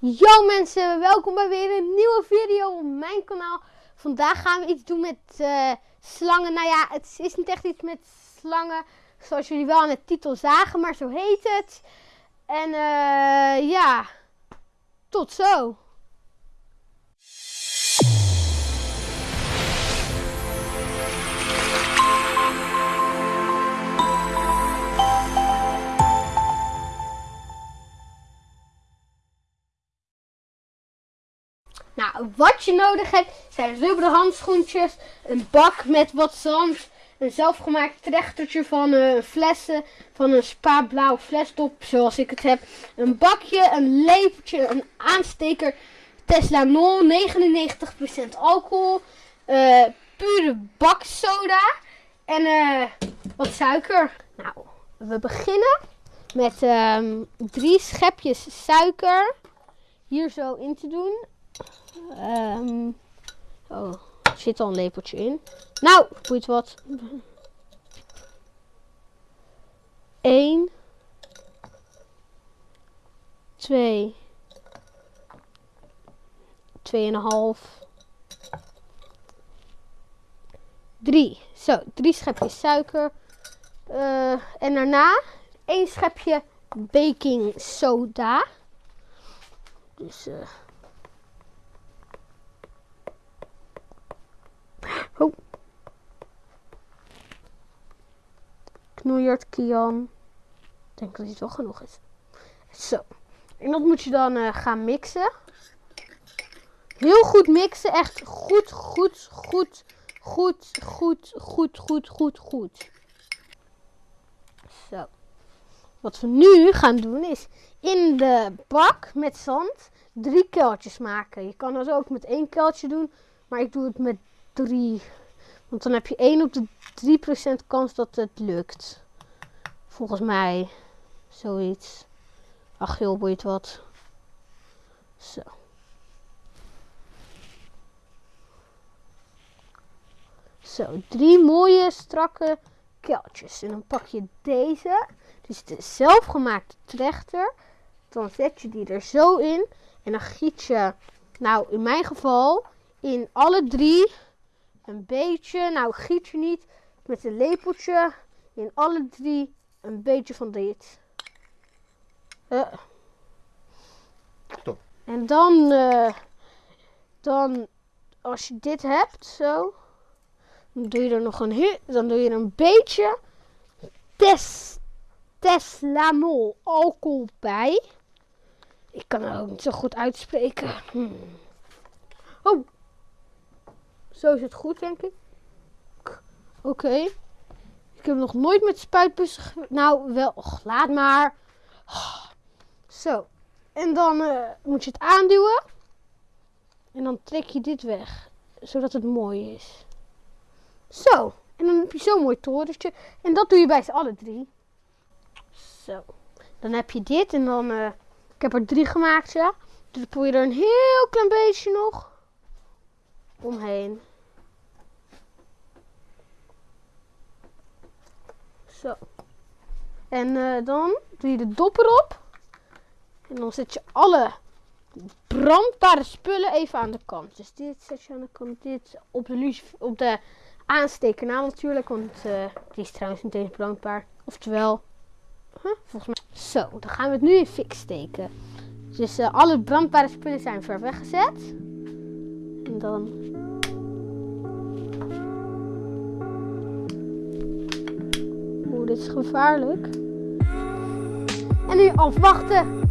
Yo mensen, welkom bij weer een nieuwe video op mijn kanaal. Vandaag gaan we iets doen met uh, slangen. Nou ja, het is niet echt iets met slangen, zoals jullie wel aan de titel zagen, maar zo heet het. En uh, ja, tot zo. Wat je nodig hebt zijn rubberen handschoentjes, een bak met wat zand, een zelfgemaakt trechtertje van uh, flessen, van een spa blauw flesdop zoals ik het heb, een bakje, een lepeltje, een aansteker, Tesla Nol, 99% alcohol, uh, pure baksoda en uh, wat suiker. Nou, we beginnen met um, drie schepjes suiker hier zo in te doen. Um, oh, er zit al een lepeltje in. Nou, boeit wat. 1 2 2,5 3. Zo, drie schepjes suiker. Uh, en daarna één schepje baking soda. Dus uh, Oh. Knoeiert, Kian. Ik denk dat het wel genoeg is. Zo. En dat moet je dan uh, gaan mixen. Heel goed mixen. Echt goed, goed, goed, goed, goed, goed, goed, goed, goed. Zo. Wat we nu gaan doen is in de bak met zand drie kuiltjes maken. Je kan dat ook met één kuiltje doen. Maar ik doe het met 3. Want dan heb je 1 op de 3% kans dat het lukt. Volgens mij. Zoiets. Ach joh, boeit wat. Zo. Zo, drie mooie strakke kuiltjes. En dan pak je deze. Dus de zelfgemaakte trechter. Dan zet je die er zo in. En dan giet je, nou in mijn geval, in alle drie een beetje, nou giet je niet, met een lepeltje in alle drie een beetje van dit. Uh. Stop. En dan, uh, dan, als je dit hebt, zo, dan doe je er nog een, dan doe je er een beetje tes, teslamol alcohol bij. Ik kan het ook niet zo goed uitspreken. Hmm. Oh, zo is het goed, denk ik. Oké. Ik heb nog nooit met spuitbussen... Nou, wel. Och, laat maar. Zo. En dan uh, moet je het aanduwen. En dan trek je dit weg. Zodat het mooi is. Zo. En dan heb je zo'n mooi torentje. En dat doe je bij z'n alle drie. Zo. Dan heb je dit. En dan... Uh, ik heb er drie gemaakt, ja. Dus dan je er een heel klein beetje nog omheen. Zo. En uh, dan doe je de dop erop. En dan zet je alle brandbare spullen even aan de kant. Dus dit zet je aan de kant. Dit op de, op de natuurlijk. Want die is trouwens niet eens brandbaar. Oftewel, volgens mij. Zo, dan gaan we het nu in fix steken. Dus uh, alle brandbare spullen zijn ver weggezet. En dan is gevaarlijk. En nu afwachten.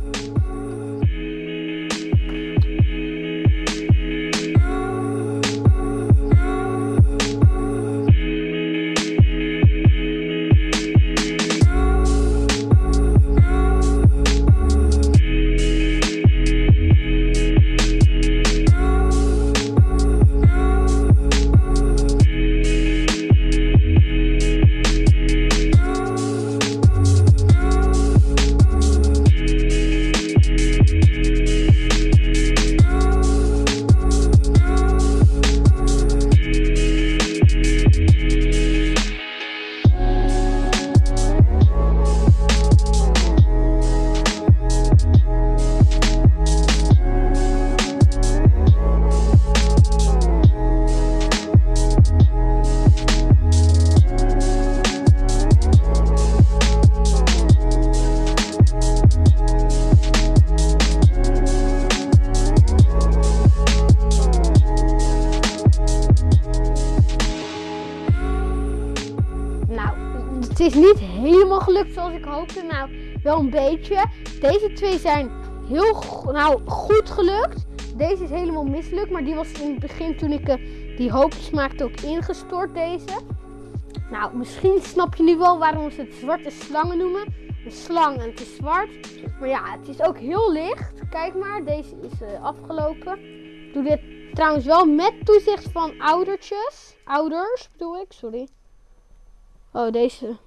Is niet helemaal gelukt zoals ik hoopte. Nou, wel een beetje. Deze twee zijn heel nou, goed gelukt. Deze is helemaal mislukt, maar die was in het begin toen ik eh, die hoopjes maakte ook ingestort deze. Nou, misschien snap je nu wel waarom ze het zwarte slangen noemen. Een slang en het is zwart. Maar ja, het is ook heel licht. Kijk maar, deze is eh, afgelopen. Ik doe dit trouwens wel met toezicht van oudertjes. Ouders bedoel ik, sorry. Oh, deze.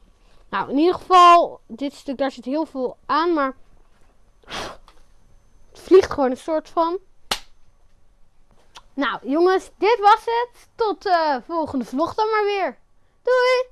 Nou, in ieder geval, dit stuk, daar zit heel veel aan, maar... Het vliegt gewoon een soort van. Nou, jongens, dit was het. Tot de volgende vlog dan maar weer. Doei!